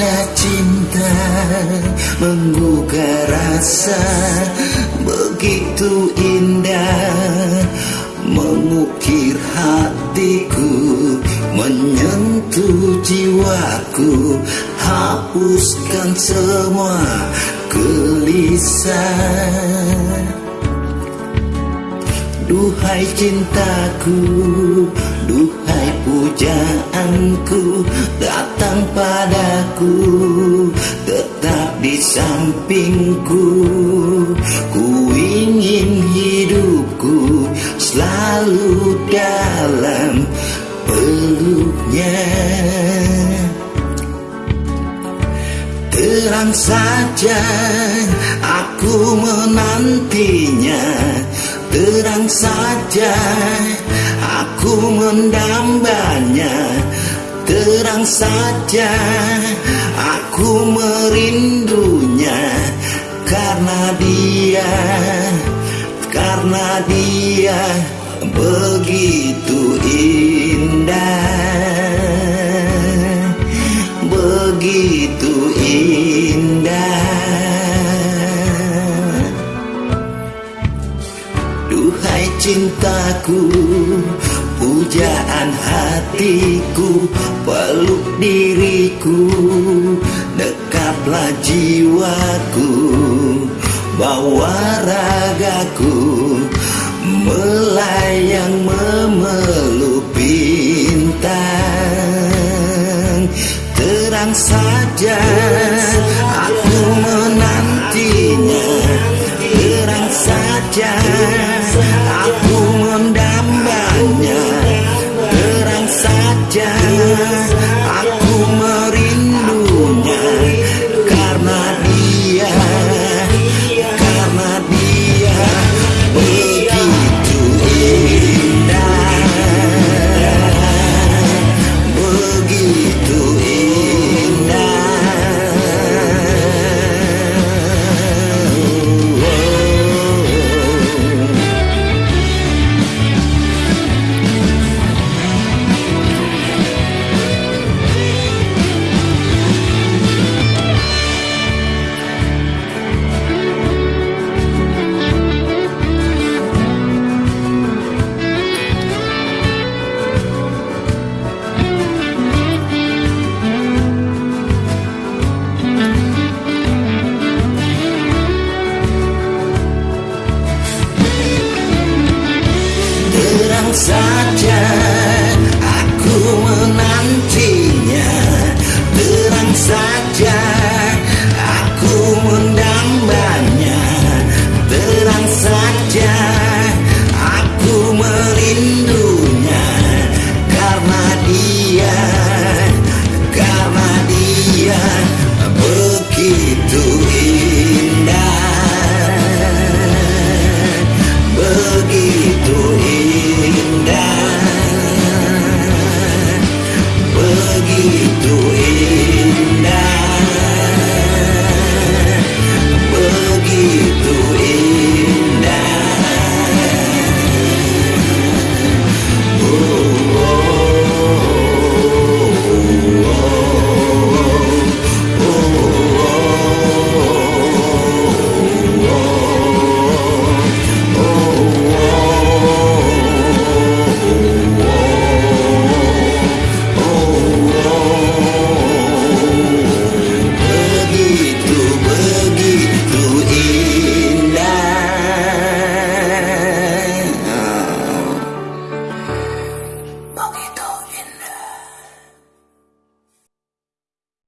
Bila cinta menggugah rasa begitu indah Mengukir hatiku, menyentuh jiwaku Hapuskan semua gelisah. Duhai cintaku Duhai pujaanku Datang padaku Tetap di sampingku. Ku ingin hidupku Selalu dalam peluknya. Terang saja aku menantinya Terang saja aku mendambanya. Terang saja aku merindunya. Karena dia, karena dia begitu indah. Begitu Duhai cintaku Pujaan hatiku Peluk diriku Dekaplah jiwaku Bawa ragaku Melayang memeluk bintang. Terang saja saja saja aku menantinya. Terang saja